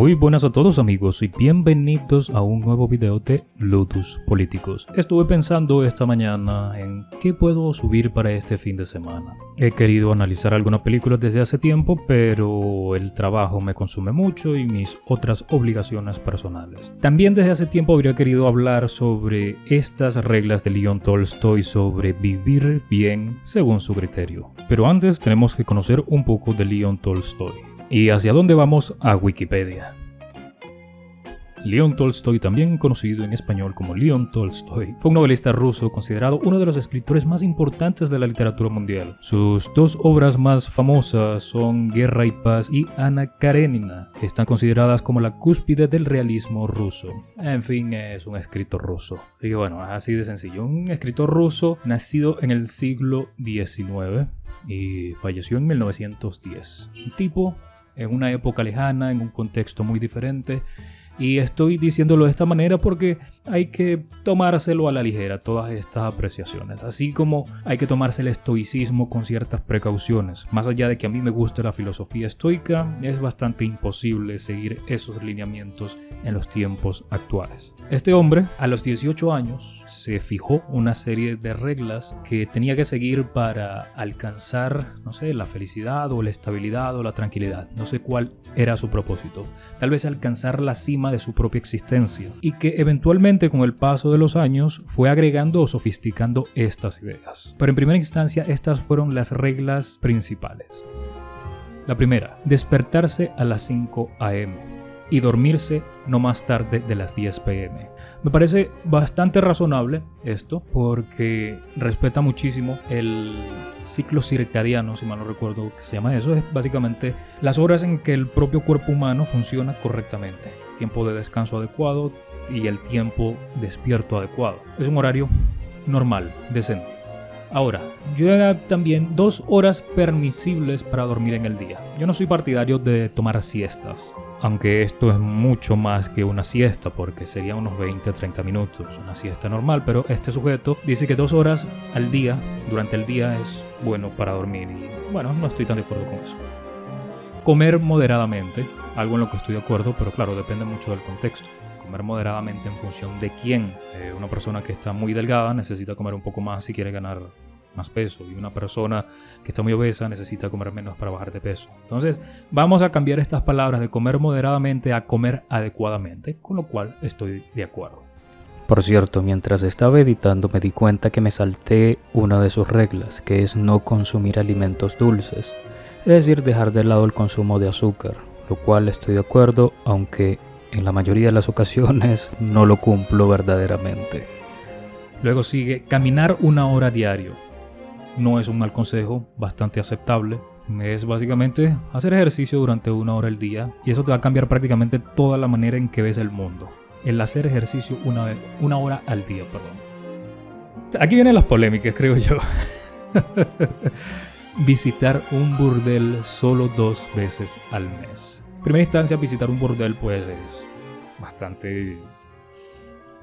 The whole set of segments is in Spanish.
Muy buenas a todos amigos y bienvenidos a un nuevo video de Lotus Políticos. Estuve pensando esta mañana en qué puedo subir para este fin de semana. He querido analizar algunas películas desde hace tiempo, pero el trabajo me consume mucho y mis otras obligaciones personales. También desde hace tiempo habría querido hablar sobre estas reglas de Leon Tolstoy sobre vivir bien según su criterio. Pero antes tenemos que conocer un poco de Leon Tolstoy. ¿Y hacia dónde vamos? A Wikipedia. León Tolstoy, también conocido en español como León Tolstoy, fue un novelista ruso considerado uno de los escritores más importantes de la literatura mundial. Sus dos obras más famosas son Guerra y Paz y Ana Karenina. Están consideradas como la cúspide del realismo ruso. En fin, es un escritor ruso. Así que bueno, así de sencillo. Un escritor ruso nacido en el siglo XIX y falleció en 1910. Un tipo en una época lejana, en un contexto muy diferente y estoy diciéndolo de esta manera porque hay que tomárselo a la ligera todas estas apreciaciones, así como hay que tomarse el estoicismo con ciertas precauciones. Más allá de que a mí me guste la filosofía estoica, es bastante imposible seguir esos lineamientos en los tiempos actuales. Este hombre, a los 18 años, se fijó una serie de reglas que tenía que seguir para alcanzar, no sé, la felicidad o la estabilidad o la tranquilidad. No sé cuál era su propósito. Tal vez alcanzar la cima de su propia existencia y que eventualmente con el paso de los años fue agregando o sofisticando estas ideas. Pero en primera instancia estas fueron las reglas principales. La primera, despertarse a las 5 am y dormirse no más tarde de las 10 pm. Me parece bastante razonable esto porque respeta muchísimo el ciclo circadiano, si mal no recuerdo que se llama eso, es básicamente las horas en que el propio cuerpo humano funciona correctamente tiempo de descanso adecuado y el tiempo despierto adecuado. Es un horario normal, decente. Ahora, llega también dos horas permisibles para dormir en el día. Yo no soy partidario de tomar siestas, aunque esto es mucho más que una siesta porque sería unos 20 30 minutos, una siesta normal, pero este sujeto dice que dos horas al día, durante el día, es bueno para dormir y bueno, no estoy tan de acuerdo con eso. Comer moderadamente, algo en lo que estoy de acuerdo, pero claro, depende mucho del contexto. Comer moderadamente en función de quién. Eh, una persona que está muy delgada necesita comer un poco más si quiere ganar más peso y una persona que está muy obesa necesita comer menos para bajar de peso. Entonces vamos a cambiar estas palabras de comer moderadamente a comer adecuadamente, con lo cual estoy de acuerdo. Por cierto, mientras estaba editando me di cuenta que me salté una de sus reglas, que es no consumir alimentos dulces es decir, dejar de lado el consumo de azúcar, lo cual estoy de acuerdo, aunque en la mayoría de las ocasiones no lo cumplo verdaderamente. Luego sigue caminar una hora diario. No es un mal consejo, bastante aceptable. Es básicamente hacer ejercicio durante una hora al día y eso te va a cambiar prácticamente toda la manera en que ves el mundo. El hacer ejercicio una, una hora al día, perdón. Aquí vienen las polémicas, creo yo. visitar un burdel solo dos veces al mes. En primera instancia, visitar un burdel pues es bastante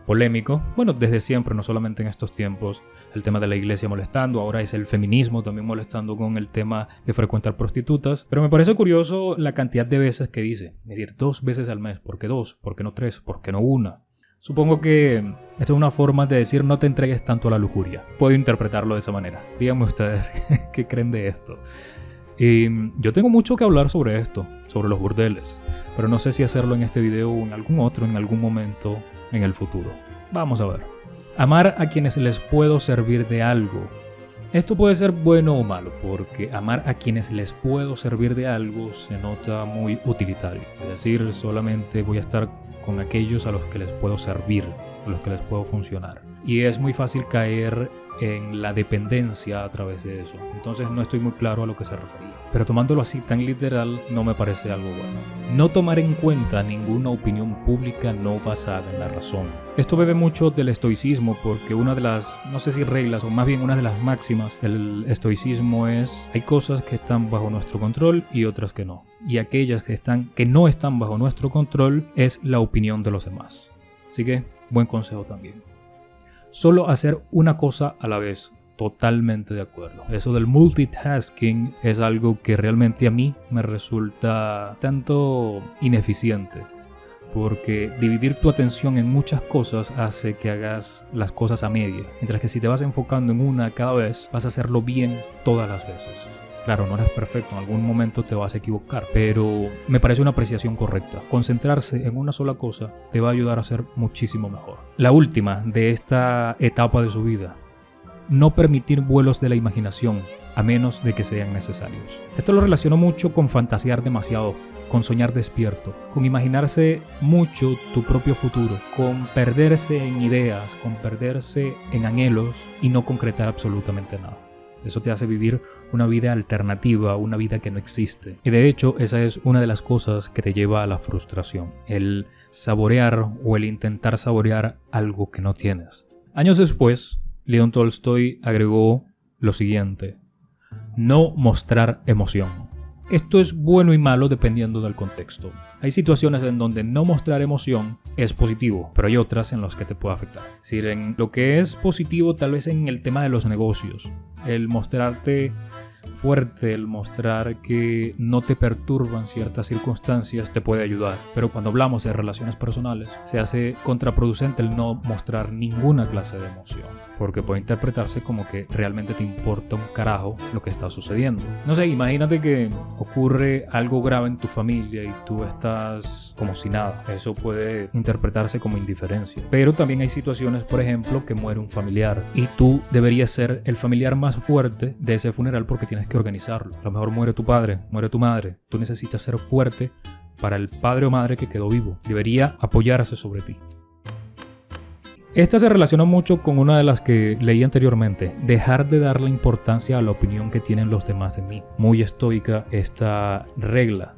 polémico. Bueno, desde siempre, no solamente en estos tiempos, el tema de la iglesia molestando, ahora es el feminismo también molestando con el tema de frecuentar prostitutas. Pero me parece curioso la cantidad de veces que dice, es decir, dos veces al mes. ¿Por qué dos? ¿Por qué no tres? ¿Por qué no una? Supongo que esta es una forma de decir no te entregues tanto a la lujuria. Puedo interpretarlo de esa manera. Díganme ustedes qué creen de esto. Y yo tengo mucho que hablar sobre esto, sobre los burdeles, pero no sé si hacerlo en este video o en algún otro en algún momento en el futuro. Vamos a ver. Amar a quienes les puedo servir de algo. Esto puede ser bueno o malo, porque amar a quienes les puedo servir de algo se nota muy utilitario. Es decir, solamente voy a estar con aquellos a los que les puedo servir, a los que les puedo funcionar. Y es muy fácil caer en la dependencia a través de eso. Entonces no estoy muy claro a lo que se refería. Pero tomándolo así tan literal no me parece algo bueno. No tomar en cuenta ninguna opinión pública no basada en la razón. Esto bebe mucho del estoicismo porque una de las, no sé si reglas o más bien una de las máximas del estoicismo es hay cosas que están bajo nuestro control y otras que no. Y aquellas que están que no están bajo nuestro control es la opinión de los demás. Así que buen consejo también. Solo hacer una cosa a la vez totalmente de acuerdo. Eso del multitasking es algo que realmente a mí me resulta tanto ineficiente. Porque dividir tu atención en muchas cosas hace que hagas las cosas a media. Mientras que si te vas enfocando en una cada vez, vas a hacerlo bien todas las veces. Claro, no eres perfecto, en algún momento te vas a equivocar, pero me parece una apreciación correcta. Concentrarse en una sola cosa te va a ayudar a ser muchísimo mejor. La última de esta etapa de su vida, no permitir vuelos de la imaginación a menos de que sean necesarios. Esto lo relaciono mucho con fantasear demasiado, con soñar despierto, con imaginarse mucho tu propio futuro, con perderse en ideas, con perderse en anhelos y no concretar absolutamente nada. Eso te hace vivir una vida alternativa, una vida que no existe. Y de hecho, esa es una de las cosas que te lleva a la frustración, el saborear o el intentar saborear algo que no tienes. Años después, Leon Tolstoy agregó lo siguiente, no mostrar emoción. Esto es bueno y malo dependiendo del contexto. Hay situaciones en donde no mostrar emoción es positivo, pero hay otras en las que te puede afectar. Es decir, en lo que es positivo tal vez en el tema de los negocios, el mostrarte fuerte, el mostrar que no te perturban ciertas circunstancias te puede ayudar. Pero cuando hablamos de relaciones personales, se hace contraproducente el no mostrar ninguna clase de emoción. Porque puede interpretarse como que realmente te importa un carajo lo que está sucediendo. No sé, imagínate que ocurre algo grave en tu familia y tú estás como si nada. Eso puede interpretarse como indiferencia. Pero también hay situaciones, por ejemplo, que muere un familiar y tú deberías ser el familiar más fuerte de ese funeral porque tienes que organizarlo. A lo mejor muere tu padre, muere tu madre. Tú necesitas ser fuerte para el padre o madre que quedó vivo. Debería apoyarse sobre ti. Esta se relaciona mucho con una de las que leí anteriormente, dejar de darle importancia a la opinión que tienen los demás de mí. Muy estoica esta regla.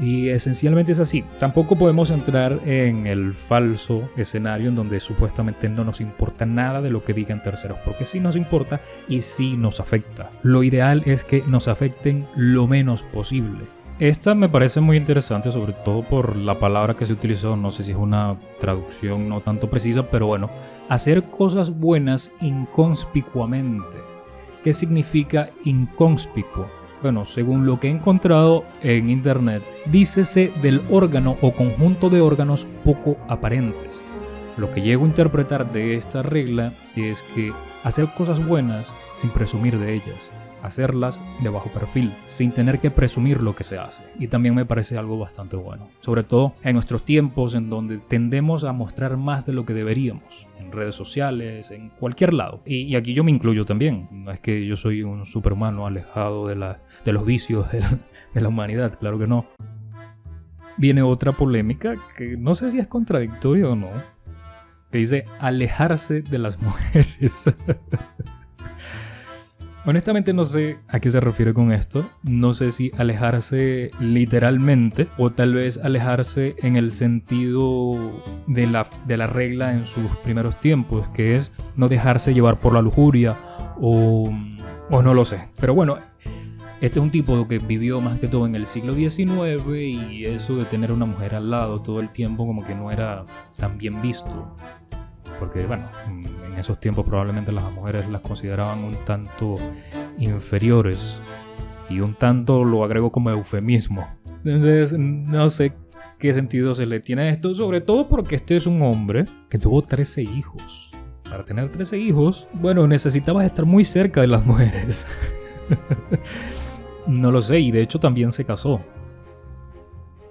Y esencialmente es así. Tampoco podemos entrar en el falso escenario en donde supuestamente no nos importa nada de lo que digan terceros, porque sí nos importa y sí nos afecta. Lo ideal es que nos afecten lo menos posible. Esta me parece muy interesante, sobre todo por la palabra que se utilizó, no sé si es una traducción no tanto precisa, pero bueno, hacer cosas buenas inconspicuamente. ¿Qué significa inconspicuo? Bueno, según lo que he encontrado en internet, dícese del órgano o conjunto de órganos poco aparentes. Lo que llego a interpretar de esta regla es que hacer cosas buenas sin presumir de ellas, hacerlas de bajo perfil, sin tener que presumir lo que se hace. Y también me parece algo bastante bueno, sobre todo en nuestros tiempos en donde tendemos a mostrar más de lo que deberíamos en redes sociales, en cualquier lado. Y, aquí yo me incluyo también. No es que yo soy un superhumano alejado de, la, de los vicios de la, de la humanidad, claro que no. Viene otra polémica que no sé si es contradictorio o no. Que dice alejarse de las mujeres. Honestamente no sé a qué se refiere con esto. No sé si alejarse literalmente o tal vez alejarse en el sentido de la, de la regla en sus primeros tiempos, que es no dejarse llevar por la lujuria o, o no lo sé. Pero bueno, este es un tipo que vivió más que todo en el siglo XIX y eso de tener una mujer al lado todo el tiempo como que no era tan bien visto porque bueno, en esos tiempos probablemente las mujeres las consideraban un tanto inferiores y un tanto lo agrego como eufemismo. Entonces, no sé qué sentido se le tiene a esto, sobre todo porque este es un hombre que tuvo 13 hijos. Para tener 13 hijos, bueno, necesitabas estar muy cerca de las mujeres. no lo sé, y de hecho también se casó.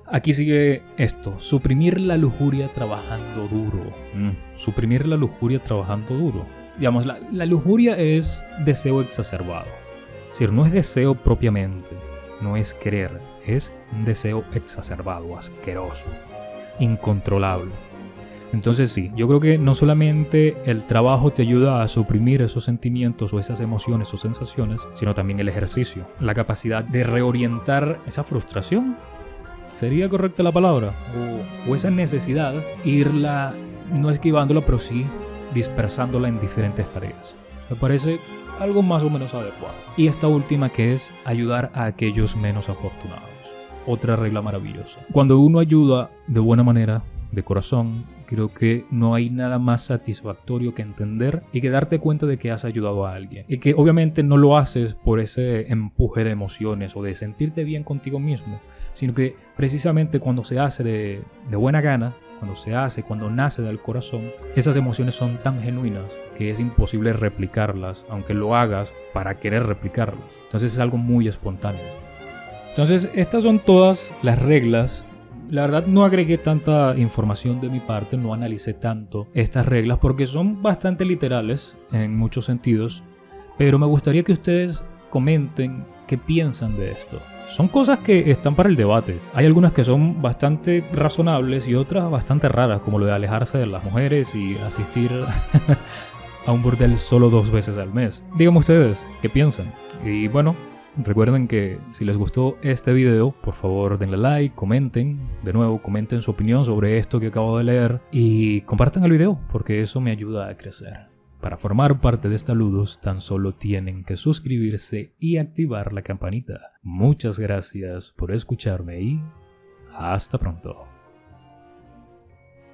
Aquí sigue esto, suprimir la lujuria trabajando duro. Mm. Suprimir la lujuria trabajando duro. Digamos, la, la, lujuria es deseo exacerbado. Es decir, no es deseo propiamente, no es querer, es un deseo exacerbado, asqueroso, incontrolable. Entonces sí, yo creo que no solamente el trabajo te ayuda a suprimir esos sentimientos o esas emociones o sensaciones, sino también el ejercicio, la capacidad de reorientar esa frustración ¿Sería correcta la palabra? O, esa necesidad, irla no esquivándola, pero sí dispersándola en diferentes tareas. Me parece algo más o menos adecuado. Y esta última que es ayudar a aquellos menos afortunados. Otra regla maravillosa. Cuando uno ayuda de buena manera, de corazón, creo que no hay nada más satisfactorio que entender y que darte cuenta de que has ayudado a alguien. Y que obviamente no lo haces por ese empuje de emociones o de sentirte bien contigo mismo, sino que precisamente cuando se hace de, buena gana, cuando se hace, cuando nace del corazón, esas emociones son tan genuinas que es imposible replicarlas, aunque lo hagas para querer replicarlas. Entonces es algo muy espontáneo. Entonces estas son todas las reglas la verdad no agregué tanta información de mi parte, no analicé tanto estas reglas porque son bastante literales en muchos sentidos, pero me gustaría que ustedes comenten qué piensan de esto. Son cosas que están para el debate. Hay algunas que son bastante razonables y otras bastante raras, como lo de alejarse de las mujeres y asistir a un burdel solo dos veces al mes. Díganme ustedes, ¿qué piensan? Y bueno, Recuerden que si les gustó este video, por favor denle like, comenten, de nuevo comenten su opinión sobre esto que acabo de leer y compartan el video porque eso me ayuda a crecer. Para formar parte de esta Ludus tan solo tienen que suscribirse y activar la campanita. Muchas gracias por escucharme y hasta pronto.